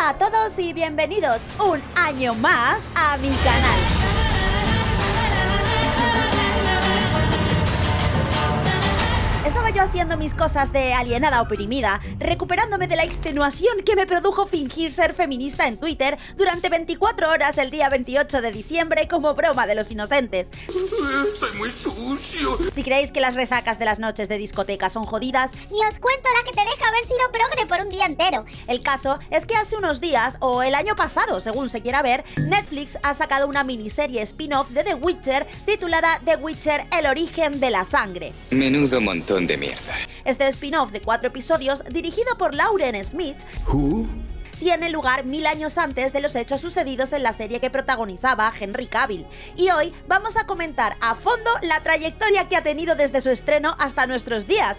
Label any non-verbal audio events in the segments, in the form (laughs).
Hola a todos y bienvenidos un año más a mi canal. Estaba yo haciendo mis cosas de alienada oprimida, recuperándome de la extenuación que me produjo fingir ser feminista en Twitter durante 24 horas el día 28 de diciembre como broma de los inocentes. Estoy muy sucio. Si creéis que las resacas de las noches de discoteca son jodidas, ni os cuento la que te deja haber sido progre por un día entero. El caso es que hace unos días, o el año pasado, según se quiera ver, Netflix ha sacado una miniserie spin-off de The Witcher titulada The Witcher, el origen de la sangre. Menudo montón de mierda. Este spin-off de cuatro episodios, dirigido por Lauren Smith, tiene lugar mil años antes de los hechos sucedidos en la serie que protagonizaba Henry Cavill. Y hoy vamos a comentar a fondo la trayectoria que ha tenido desde su estreno hasta nuestros días.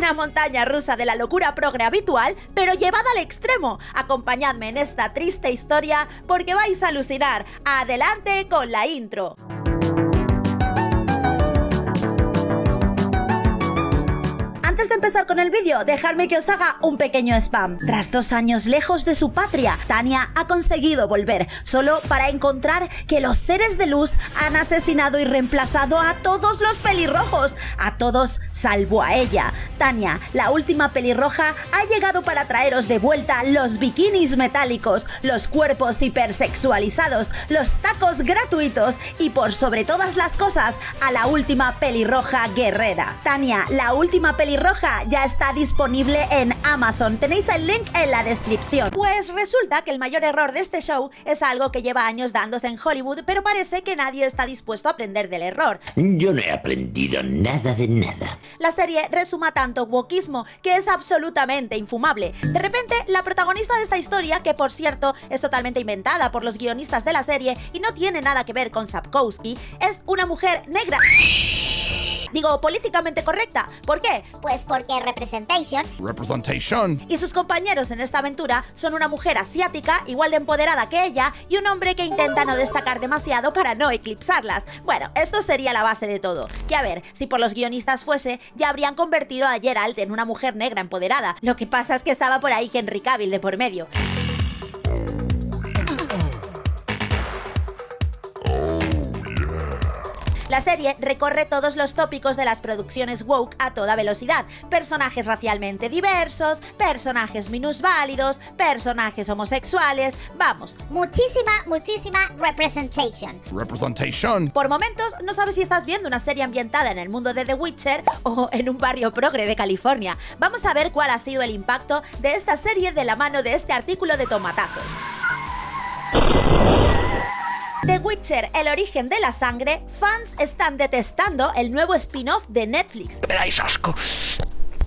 Una montaña rusa de la locura progre habitual, pero llevada al extremo. Acompañadme en esta triste historia porque vais a alucinar. Adelante con la intro. Con el vídeo, dejadme que os haga un pequeño spam. Tras dos años lejos de su patria, Tania ha conseguido volver, solo para encontrar que los seres de luz han asesinado y reemplazado a todos los pelirrojos, a todos salvo a ella. Tania, la última pelirroja, ha llegado para traeros de vuelta los bikinis metálicos, los cuerpos hipersexualizados, los tacos gratuitos y por sobre todas las cosas, a la última pelirroja guerrera. Tania, la última pelirroja ya está disponible en Amazon. Tenéis el link en la descripción. Pues resulta que el mayor error de este show es algo que lleva años dándose en Hollywood, pero parece que nadie está dispuesto a aprender del error. Yo no he aprendido nada de nada. La serie resuma tanto wokismo que es absolutamente infumable. De repente, la protagonista de esta historia, que por cierto es totalmente inventada por los guionistas de la serie y no tiene nada que ver con Sapkowski, es una mujer negra. Digo, políticamente correcta. ¿Por qué? Pues porque representation. Representation. Y sus compañeros en esta aventura son una mujer asiática, igual de empoderada que ella, y un hombre que intenta no destacar demasiado para no eclipsarlas. Bueno, esto sería la base de todo. Que a ver, si por los guionistas fuese, ya habrían convertido a Geralt en una mujer negra empoderada. Lo que pasa es que estaba por ahí Henry Cavill de por medio. La serie recorre todos los tópicos de las producciones woke a toda velocidad. Personajes racialmente diversos, personajes minusválidos, personajes homosexuales, vamos. Muchísima, muchísima representation. Representation. Por momentos no sabes si estás viendo una serie ambientada en el mundo de The Witcher o en un barrio progre de California. Vamos a ver cuál ha sido el impacto de esta serie de la mano de este artículo de tomatazos. The Witcher, el origen de la sangre, fans están detestando el nuevo spin-off de Netflix. ¡Veráis asco!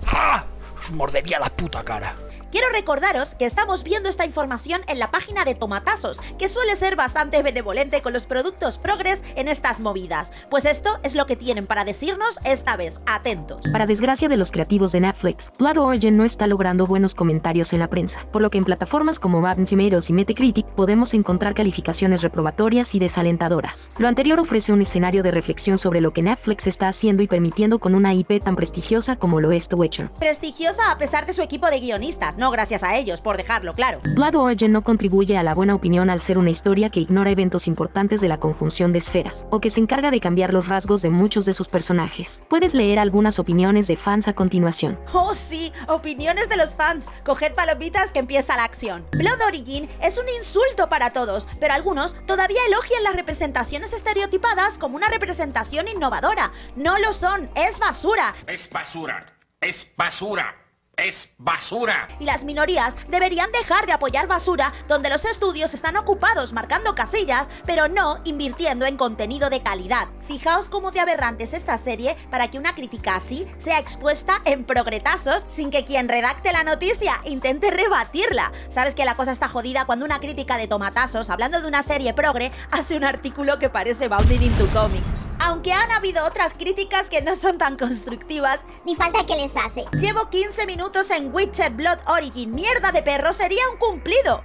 ¡Ah! Mordería la puta cara. Quiero recordaros que estamos viendo esta información en la página de Tomatazos, que suele ser bastante benevolente con los productos progres en estas movidas. Pues esto es lo que tienen para decirnos esta vez, atentos. Para desgracia de los creativos de Netflix, Blood Origin no está logrando buenos comentarios en la prensa, por lo que en plataformas como Rotten Tomatoes y Metacritic podemos encontrar calificaciones reprobatorias y desalentadoras. Lo anterior ofrece un escenario de reflexión sobre lo que Netflix está haciendo y permitiendo con una IP tan prestigiosa como lo es The Witcher. Prestigiosa a pesar de su equipo de guionistas, no gracias a ellos, por dejarlo claro. Blood Origin no contribuye a la buena opinión al ser una historia que ignora eventos importantes de la conjunción de esferas, o que se encarga de cambiar los rasgos de muchos de sus personajes. Puedes leer algunas opiniones de fans a continuación. Oh sí, opiniones de los fans. Coged palomitas que empieza la acción. Blood Origin es un insulto para todos, pero algunos todavía elogian las representaciones estereotipadas como una representación innovadora. No lo son, es basura. Es basura. Es basura es basura. Y las minorías deberían dejar de apoyar basura donde los estudios están ocupados marcando casillas, pero no invirtiendo en contenido de calidad. Fijaos cómo de aberrante es esta serie para que una crítica así sea expuesta en progretazos sin que quien redacte la noticia intente rebatirla. Sabes que la cosa está jodida cuando una crítica de tomatazos, hablando de una serie progre, hace un artículo que parece Bounding into Comics. Aunque han habido otras críticas que no son tan constructivas, ni falta que les hace. Llevo 15 minutos en Witcher Blood Origin, mierda de perro, sería un cumplido.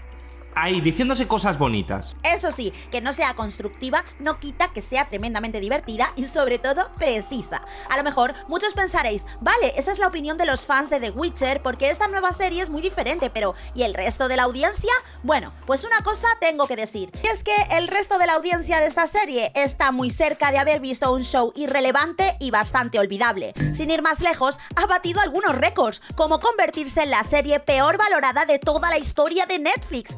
Ahí diciéndose cosas bonitas. Eso sí, que no sea constructiva no quita que sea tremendamente divertida y sobre todo precisa. A lo mejor muchos pensaréis, vale, esa es la opinión de los fans de The Witcher porque esta nueva serie es muy diferente, pero ¿y el resto de la audiencia? Bueno, pues una cosa tengo que decir, y es que el resto de la audiencia de esta serie está muy cerca de haber visto un show irrelevante y bastante olvidable. Sin ir más lejos, ha batido algunos récords, como convertirse en la serie peor valorada de toda la historia de Netflix.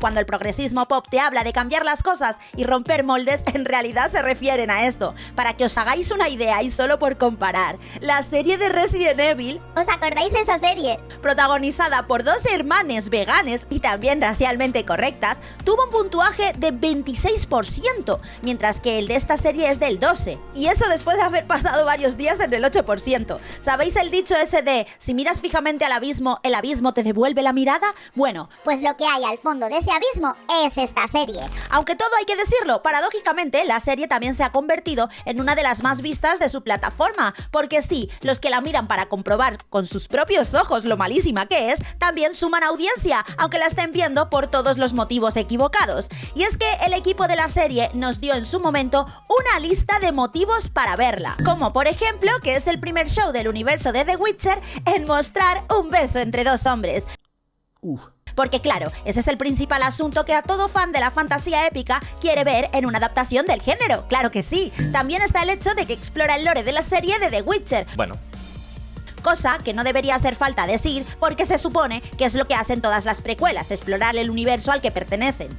Cuando el progresismo pop te habla de cambiar las cosas y romper moldes, en realidad se refieren a esto. Para que os hagáis una idea y solo por comparar, la serie de Resident Evil, ¿Os acordáis de esa serie? protagonizada por dos hermanes veganes y también racialmente correctas, tuvo un puntuaje de 26%, mientras que el de esta serie es del 12%. Y eso después de haber pasado varios días en el 8%. ¿Sabéis el dicho ese de, si miras fijamente al abismo, el abismo te devuelve la mirada? Bueno, Pues lo que hay al fondo de ese abismo es esta serie. aunque todo hay que decirlo, paradójicamente la serie también se ha convertido en una de las más vistas de su plataforma, porque sí, los que la miran para comprobar con sus propios ojos lo malísima que es, también suman audiencia, aunque la estén viendo por todos los motivos equivocados. Y es que el equipo de la serie nos dio en su momento una lista de motivos para verla, como por ejemplo que es el primer show del universo de The Witcher en mostrar un beso entre dos hombres, porque claro, ese es el principal asunto que a todo fan de la fantasía épica quiere ver en una adaptación del género, claro que sí. También está el hecho de que explora el lore de la serie de The Witcher, Bueno, cosa que no debería hacer falta decir porque se supone que es lo que hacen todas las precuelas, explorar el universo al que pertenecen.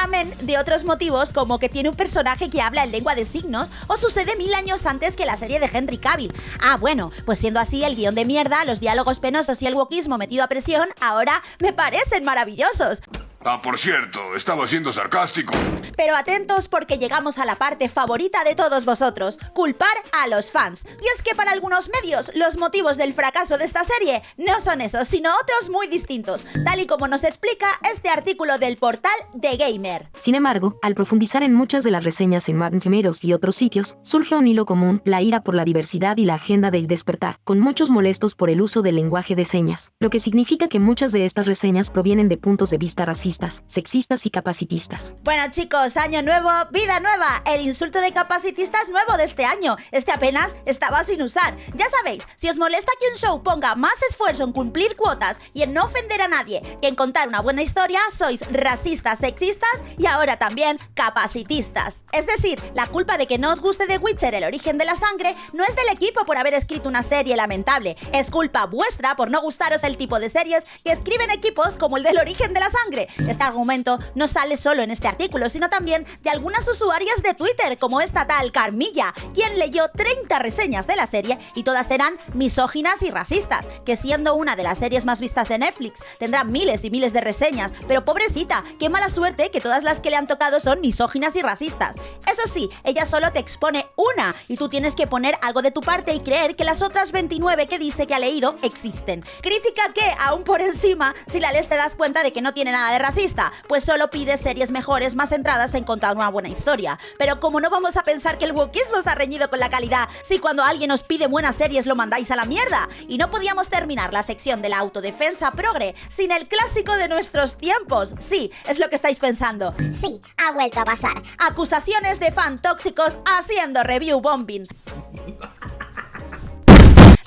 De otros motivos como que tiene un personaje que habla en lengua de signos o sucede mil años antes que la serie de Henry Cavill. Ah, bueno, pues siendo así el guion de mierda, los diálogos penosos y el wokismo metido a presión ahora me parecen maravillosos. Ah, por cierto, estaba siendo sarcástico. Pero atentos porque llegamos a la parte favorita de todos vosotros, culpar a los fans. Y es que para algunos medios los motivos del fracaso de esta serie no son esos, sino otros muy distintos, tal y como nos explica este artículo del portal The Gamer. Sin embargo, al profundizar en muchas de las reseñas en Rotten Tomatoes y otros sitios, surge un hilo común, la ira por la diversidad y la agenda del despertar, con muchos molestos por el uso del lenguaje de señas, lo que significa que muchas de estas reseñas provienen de puntos de vista racistas, sexistas y capacitistas. Bueno chicos, año nuevo, vida nueva. El insulto de capacitista es nuevo de este año. Este apenas estaba sin usar. Ya sabéis, si os molesta que un show ponga más esfuerzo en cumplir cuotas y en no ofender a nadie que en contar una buena historia, sois racistas, sexistas y ahora también capacitistas. Es decir, la culpa de que no os guste The Witcher el origen de la sangre no es del equipo por haber escrito una serie lamentable. Es culpa vuestra por no gustaros el tipo de series que escriben equipos como el del origen de la sangre. Este argumento no sale solo en este artículo, sino también de algunas usuarias de Twitter, como esta tal Carmilla, quien leyó 30 reseñas de la serie y todas eran misóginas y racistas, que siendo una de las series más vistas de Netflix, tendrá miles y miles de reseñas, pero pobrecita, qué mala suerte que todas las que le han tocado son misóginas y racistas. Eso sí, ella solo te expone una y tú tienes que poner algo de tu parte y creer que las otras 29 que dice que ha leído existen. Crítica que, aún por encima, si la lees te das cuenta de que no tiene nada de racista, pues solo pide series mejores más centradas en contar una buena historia. Pero como no vamos a pensar que el wokismo está reñido con la calidad, si cuando alguien os pide buenas series lo mandáis a la mierda, y no podíamos terminar la sección de la autodefensa progre sin el clásico de nuestros tiempos. Sí, es lo que estáis pensando. Sí, ha vuelto a pasar. Acusaciones de fan tóxicos haciendo review bombing. (laughs)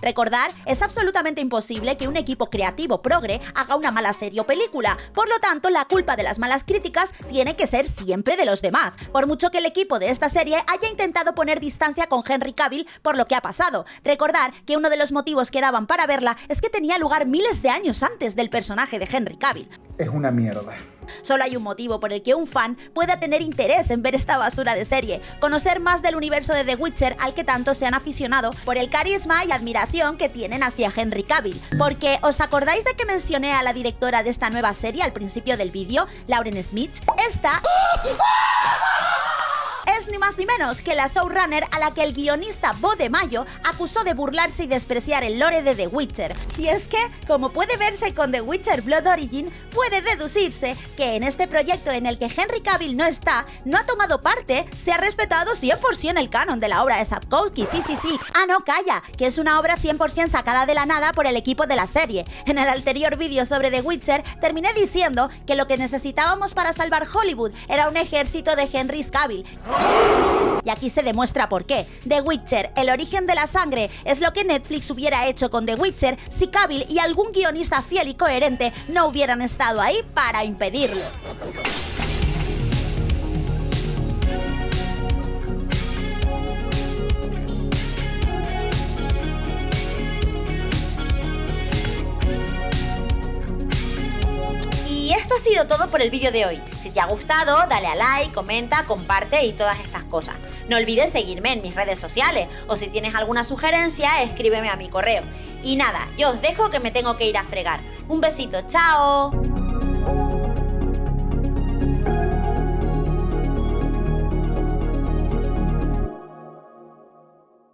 Recordar, es absolutamente imposible que un equipo creativo progre haga una mala serie o película, por lo tanto la culpa de las malas críticas tiene que ser siempre de los demás, por mucho que el equipo de esta serie haya intentado poner distancia con Henry Cavill por lo que ha pasado. Recordar que uno de los motivos que daban para verla es que tenía lugar miles de años antes del personaje de Henry Cavill. Es una mierda. Solo hay un motivo por el que un fan pueda tener interés en ver esta basura de serie, conocer más del universo de The Witcher al que tanto se han aficionado por el carisma y admiración que tienen hacia Henry Cavill. Porque, ¿os acordáis de que mencioné a la directora de esta nueva serie al principio del vídeo, Lauren Smith? Esta... más ni menos que la showrunner a la que el guionista Bo de Mayo acusó de burlarse y despreciar el lore de The Witcher. Y es que, como puede verse con The Witcher Blood Origin, puede deducirse que en este proyecto en el que Henry Cavill no está, no ha tomado parte, se ha respetado 100% el canon de la obra de Sapkowski, sí, sí, sí. Ah, no, calla, que es una obra 100% sacada de la nada por el equipo de la serie. En el anterior vídeo sobre The Witcher terminé diciendo que lo que necesitábamos para salvar Hollywood era un ejército de Henry Cavill. Y aquí se demuestra por qué. The Witcher, el origen de la sangre, es lo que Netflix hubiera hecho con The Witcher si Cavill y algún guionista fiel y coherente no hubieran estado ahí para impedirlo. Todo por el vídeo de hoy. Si te ha gustado, dale a like, comenta, comparte y todas estas cosas. No olvides seguirme en mis redes sociales o si tienes alguna sugerencia, escríbeme a mi correo. Y nada, yo os dejo que me tengo que ir a fregar. Un besito, chao.